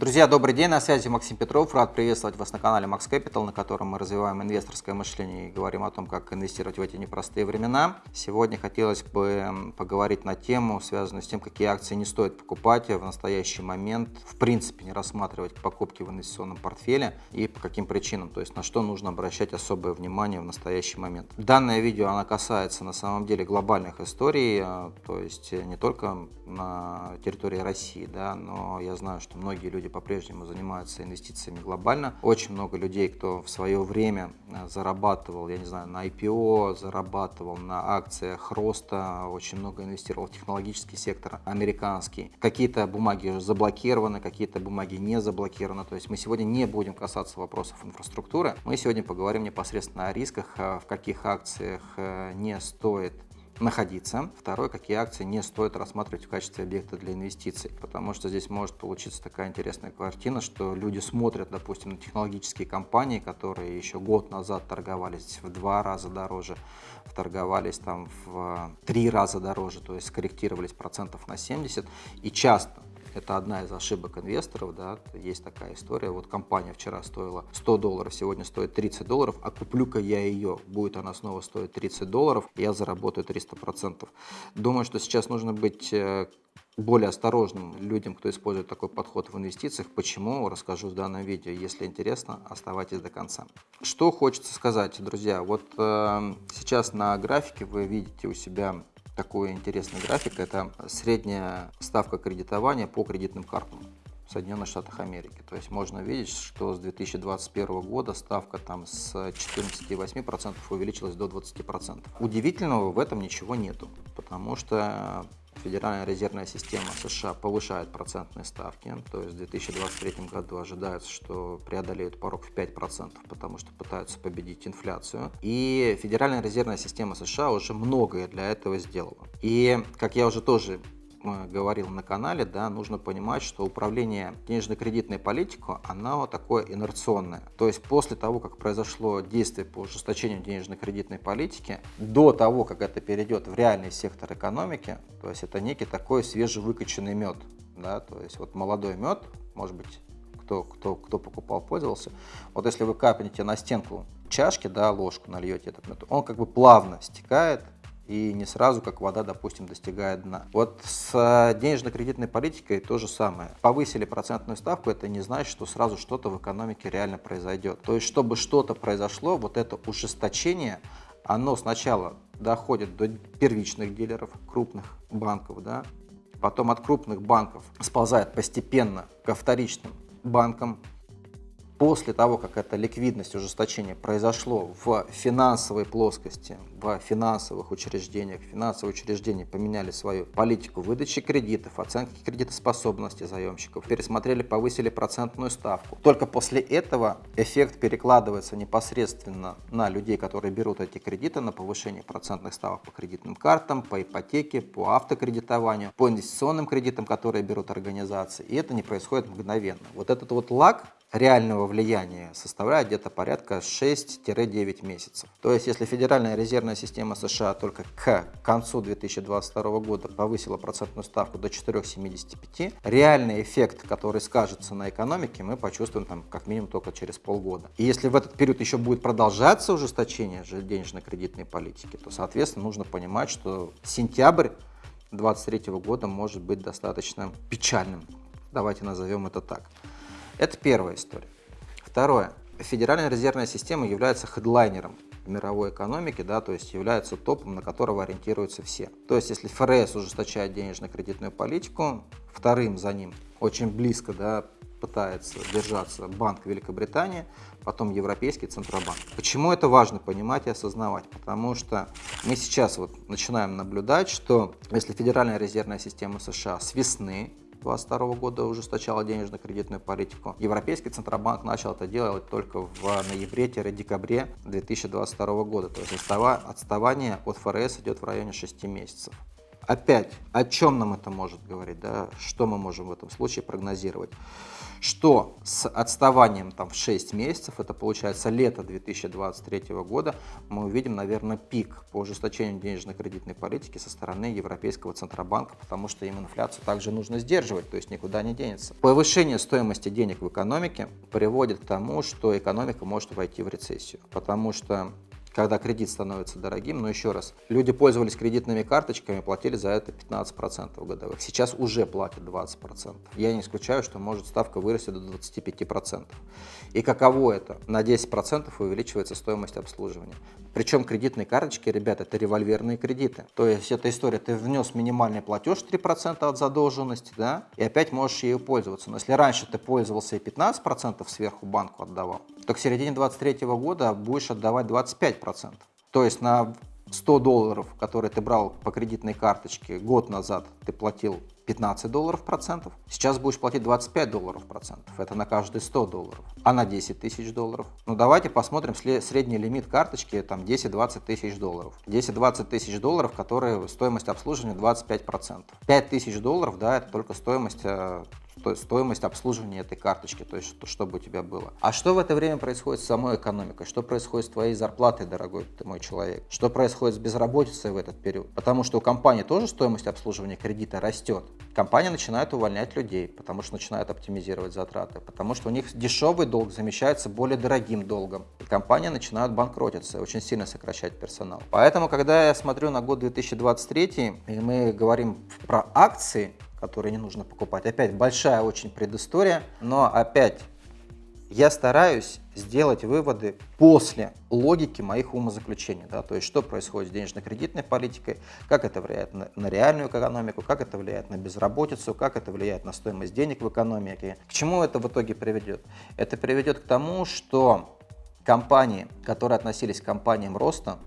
Друзья, добрый день, на связи Максим Петров. Рад приветствовать вас на канале Max Capital, на котором мы развиваем инвесторское мышление и говорим о том, как инвестировать в эти непростые времена. Сегодня хотелось бы поговорить на тему, связанную с тем, какие акции не стоит покупать в настоящий момент, в принципе не рассматривать покупки в инвестиционном портфеле и по каким причинам, то есть на что нужно обращать особое внимание в настоящий момент. Данное видео оно касается на самом деле глобальных историй, э, то есть не только на территории России, да, но я знаю, что многие люди по-прежнему занимаются инвестициями глобально. Очень много людей, кто в свое время э, зарабатывал, я не знаю, на IPO, зарабатывал на акциях роста, очень много инвестировал в технологический сектор американский. Какие-то бумаги заблокированы, какие-то бумаги не заблокированы. То есть мы сегодня не будем касаться вопросов инфраструктуры. Мы сегодня поговорим непосредственно о рисках, э, в каких акциях э, не стоит находиться. Второе, какие акции не стоит рассматривать в качестве объекта для инвестиций, потому что здесь может получиться такая интересная картина, что люди смотрят, допустим, на технологические компании, которые еще год назад торговались в два раза дороже, торговались там в три раза дороже, то есть скорректировались процентов на 70, и часто это одна из ошибок инвесторов, да, есть такая история. Вот компания вчера стоила 100 долларов, сегодня стоит 30 долларов, а куплю-ка я ее, будет она снова стоить 30 долларов, я заработаю 300%. Думаю, что сейчас нужно быть э, более осторожным людям, кто использует такой подход в инвестициях. Почему, расскажу в данном видео. Если интересно, оставайтесь до конца. Что хочется сказать, друзья. Вот э, сейчас на графике вы видите у себя такой интересный график. Это средняя ставка кредитования по кредитным картам. в Соединенных Штатах Америки. То есть можно видеть, что с 2021 года ставка там с 14,8% увеличилась до 20%. Удивительного в этом ничего нету, потому что Федеральная резервная система США повышает процентные ставки, то есть в 2023 году ожидается, что преодолеют порог в 5%, потому что пытаются победить инфляцию. И Федеральная резервная система США уже многое для этого сделала. И, как я уже тоже говорил на канале, да, нужно понимать, что управление денежно-кредитной политикой, оно такое инерционное. То есть после того, как произошло действие по ужесточению денежно-кредитной политики, до того, как это перейдет в реальный сектор экономики, то есть это некий такой свежевыкачанный мед. Да, то есть вот молодой мед, может быть, кто, кто, кто покупал, пользовался. Вот если вы капнете на стенку чашки, да, ложку нальете этот мед, он как бы плавно стекает и не сразу, как вода, допустим, достигает дна. Вот с э, денежно-кредитной политикой то же самое. Повысили процентную ставку, это не значит, что сразу что-то в экономике реально произойдет. То есть, чтобы что-то произошло, вот это ужесточение, оно сначала доходит до первичных дилеров, крупных банков, да, потом от крупных банков сползает постепенно ко вторичным банкам, после того, как эта ликвидность ужесточение произошло в финансовой плоскости, в финансовых учреждениях, финансовые учреждения поменяли свою политику выдачи кредитов, оценки кредитоспособности заемщиков, пересмотрели, повысили процентную ставку. Только после этого эффект перекладывается непосредственно на людей, которые берут эти кредиты, на повышение процентных ставок по кредитным картам, по ипотеке, по автокредитованию, по инвестиционным кредитам, которые берут организации. И это не происходит мгновенно. Вот этот вот лаг реального влияния составляет где-то порядка 6-9 месяцев. То есть, если Федеральная резервная система США только к концу 2022 года повысила процентную ставку до 4,75, реальный эффект, который скажется на экономике, мы почувствуем там как минимум только через полгода. И если в этот период еще будет продолжаться ужесточение денежно-кредитной политики, то, соответственно, нужно понимать, что сентябрь 2023 года может быть достаточно печальным. Давайте назовем это так. Это первая история. Второе. Федеральная резервная система является хедлайнером мировой экономике, да, то есть является топом, на которого ориентируются все. То есть если ФРС ужесточает денежно-кредитную политику, вторым за ним очень близко да, пытается держаться Банк Великобритании, потом Европейский Центробанк. Почему это важно понимать и осознавать? Потому что мы сейчас вот начинаем наблюдать, что если Федеральная резервная система США с весны 2022 года ужесточала денежно-кредитную политику. Европейский Центробанк начал это делать только в ноябре-декабре 2022 года. То есть отставание от ФРС идет в районе 6 месяцев. Опять, о чем нам это может говорить, да? что мы можем в этом случае прогнозировать? что с отставанием там, в 6 месяцев, это получается лето 2023 года, мы увидим, наверное, пик по ужесточению денежно-кредитной политики со стороны Европейского Центробанка, потому что им инфляцию также нужно сдерживать, то есть никуда не денется. Повышение стоимости денег в экономике приводит к тому, что экономика может войти в рецессию, потому что когда кредит становится дорогим. Но еще раз, люди пользовались кредитными карточками, платили за это 15% годовых. Сейчас уже платят 20%. Я не исключаю, что может ставка вырасти до 25%. И каково это? На 10% увеличивается стоимость обслуживания. Причем кредитные карточки, ребята, это револьверные кредиты. То есть эта история, ты внес минимальный платеж 3% от задолженности, да, и опять можешь ею пользоваться. Но если раньше ты пользовался и 15% сверху банку отдавал, то к середине 2023 года будешь отдавать 25%. То есть на 100 долларов, которые ты брал по кредитной карточке год назад, ты платил 15 долларов процентов, сейчас будешь платить 25 долларов процентов, это на каждые 100 долларов, а на 10 тысяч долларов. Ну давайте посмотрим средний лимит карточки, там 10-20 тысяч долларов. 10-20 тысяч долларов, которые стоимость обслуживания 25 процентов. 5 тысяч долларов, да, это только стоимость э, то есть стоимость обслуживания этой карточки, то есть что, чтобы у тебя было. А что в это время происходит с самой экономикой? Что происходит с твоей зарплатой, дорогой ты мой человек? Что происходит с безработицей в этот период? Потому что у компании тоже стоимость обслуживания кредита растет. Компания начинает увольнять людей, потому что начинает оптимизировать затраты, потому что у них дешевый долг замещается более дорогим долгом. И компания начинает банкротиться, очень сильно сокращать персонал. Поэтому, когда я смотрю на год 2023, и мы говорим про акции, которые не нужно покупать. Опять большая очень предыстория, но опять я стараюсь сделать выводы после логики моих умозаключений. Да, то есть, что происходит с денежно-кредитной политикой, как это влияет на, на реальную экономику, как это влияет на безработицу, как это влияет на стоимость денег в экономике. К чему это в итоге приведет? Это приведет к тому, что компании, которые относились к компаниям роста,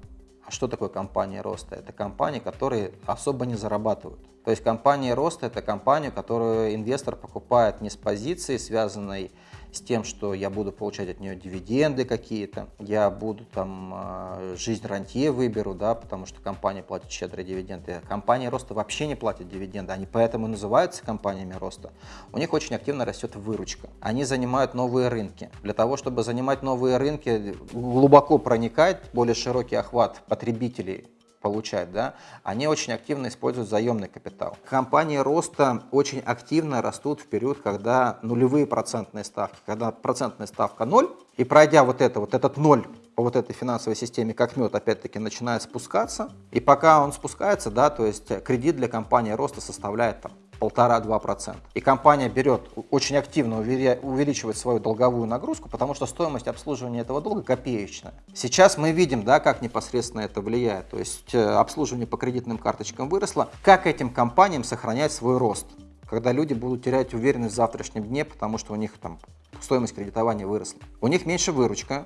что такое компания роста? Это компании, которые особо не зарабатывают. То есть компания роста – это компания, которую инвестор покупает не с позиции, связанной с тем, что я буду получать от нее дивиденды какие-то, я буду там а, жизнь рантье выберу, да, потому что компания платит щедрые дивиденды. Компания роста вообще не платит дивиденды, они поэтому и называются компаниями роста. У них очень активно растет выручка. Они занимают новые рынки. Для того, чтобы занимать новые рынки, глубоко проникать, более широкий охват потребителей получать, да, они очень активно используют заемный капитал. Компании роста очень активно растут в период, когда нулевые процентные ставки, когда процентная ставка ноль, и пройдя вот это, вот этот ноль по вот этой финансовой системе как мед опять-таки начинает спускаться, и пока он спускается, да, то есть кредит для компании роста составляет там полтора-два процента. И компания берет, очень активно увеличивает свою долговую нагрузку, потому что стоимость обслуживания этого долга копеечная. Сейчас мы видим, да, как непосредственно это влияет. То есть э, обслуживание по кредитным карточкам выросло. Как этим компаниям сохранять свой рост? Когда люди будут терять уверенность в завтрашнем дне, потому что у них там стоимость кредитования выросла. У них меньше выручка,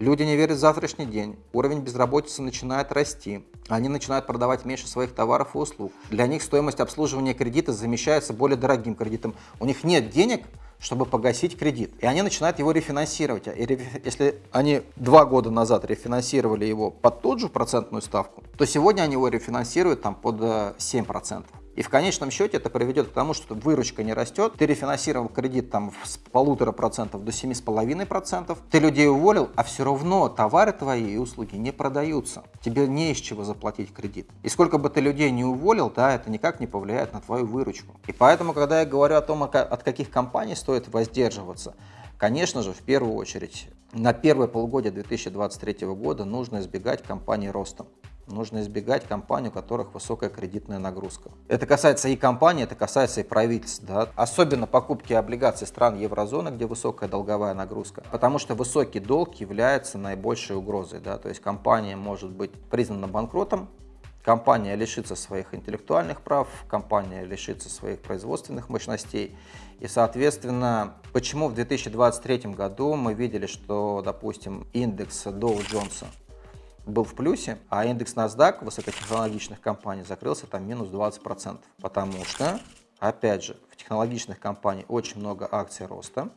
Люди не верят в завтрашний день, уровень безработицы начинает расти, они начинают продавать меньше своих товаров и услуг. Для них стоимость обслуживания кредита замещается более дорогим кредитом. У них нет денег, чтобы погасить кредит. И они начинают его рефинансировать. И если они два года назад рефинансировали его под ту же процентную ставку, то сегодня они его рефинансируют там, под 7%. И в конечном счете это приведет к тому, что выручка не растет, ты рефинансировал кредит там с полутора процентов до семи с половиной процентов, ты людей уволил, а все равно товары твои и услуги не продаются. Тебе не из чего заплатить кредит. И сколько бы ты людей не уволил, да, это никак не повлияет на твою выручку. И поэтому, когда я говорю о том, от каких компаний стоит воздерживаться, конечно же, в первую очередь, на первое полугодие 2023 года нужно избегать компаний ростом нужно избегать компаний, у которых высокая кредитная нагрузка. Это касается и компаний, это касается и правительств. Да? Особенно покупки облигаций стран еврозоны, где высокая долговая нагрузка. Потому что высокий долг является наибольшей угрозой. Да? То есть компания может быть признана банкротом, компания лишится своих интеллектуальных прав, компания лишится своих производственных мощностей. И, соответственно, почему в 2023 году мы видели, что, допустим, индекс Dow Jones был в плюсе, а индекс NASDAQ высокотехнологичных компаний закрылся там минус 20%. Потому что, опять же, в технологичных компаниях очень много акций роста,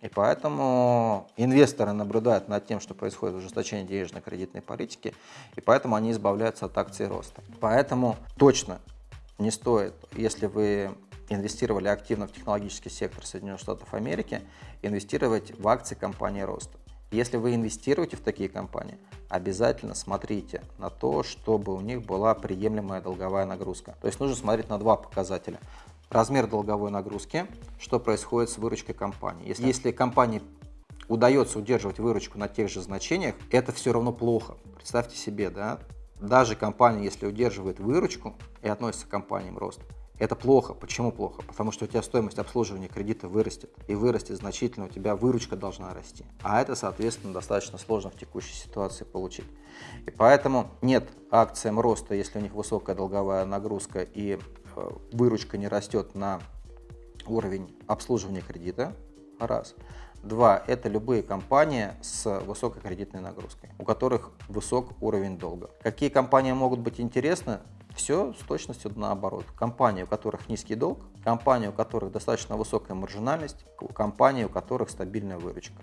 и поэтому инвесторы наблюдают над тем, что происходит ужесточение денежно-кредитной политики, и поэтому они избавляются от акций роста. Поэтому точно не стоит, если вы инвестировали активно в технологический сектор Соединенных Штатов Америки, инвестировать в акции компании роста. Если вы инвестируете в такие компании, обязательно смотрите на то, чтобы у них была приемлемая долговая нагрузка. То есть нужно смотреть на два показателя. Размер долговой нагрузки, что происходит с выручкой компании. Если, если компании удается удерживать выручку на тех же значениях, это все равно плохо. Представьте себе, да, даже компания, если удерживает выручку и относится к компаниям рост, это плохо. Почему плохо? Потому что у тебя стоимость обслуживания кредита вырастет. И вырастет значительно, у тебя выручка должна расти. А это, соответственно, достаточно сложно в текущей ситуации получить. И поэтому нет акциям роста, если у них высокая долговая нагрузка и э, выручка не растет на уровень обслуживания кредита. Раз. Два – это любые компании с высокой кредитной нагрузкой, у которых высок уровень долга. Какие компании могут быть интересны? Все с точностью наоборот. Компании, у которых низкий долг, компании, у которых достаточно высокая маржинальность, компании, у которых стабильная выручка.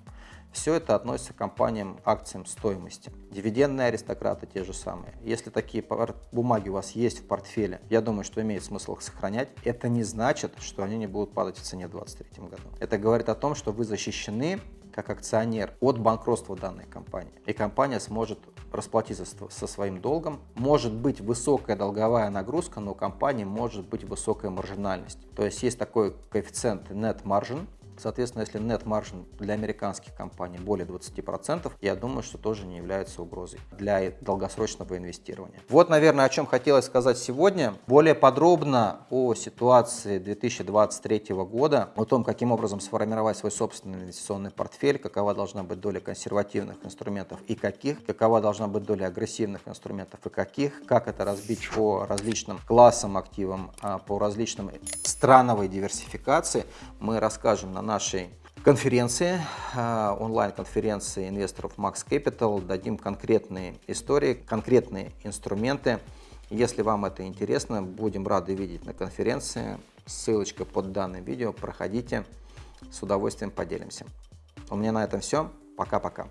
Все это относится к компаниям, акциям стоимости. Дивидендные аристократы те же самые. Если такие бумаги у вас есть в портфеле, я думаю, что имеет смысл их сохранять. Это не значит, что они не будут падать в цене в 2023 году. Это говорит о том, что вы защищены как акционер от банкротства данной компании. И компания сможет расплатиться со своим долгом. Может быть высокая долговая нагрузка, но у компании может быть высокая маржинальность. То есть есть такой коэффициент net margin, Соответственно, если net margin для американских компаний более 20%, я думаю, что тоже не является угрозой для долгосрочного инвестирования. Вот, наверное, о чем хотелось сказать сегодня. Более подробно о ситуации 2023 года, о том, каким образом сформировать свой собственный инвестиционный портфель, какова должна быть доля консервативных инструментов и каких, какова должна быть доля агрессивных инструментов и каких, как это разбить по различным классам активам, а, по различным страновой диверсификации, мы расскажем на нашей конференции, а, онлайн-конференции инвесторов Max Capital. Дадим конкретные истории, конкретные инструменты. Если вам это интересно, будем рады видеть на конференции. Ссылочка под данным видео. Проходите, с удовольствием поделимся. У меня на этом все. Пока-пока.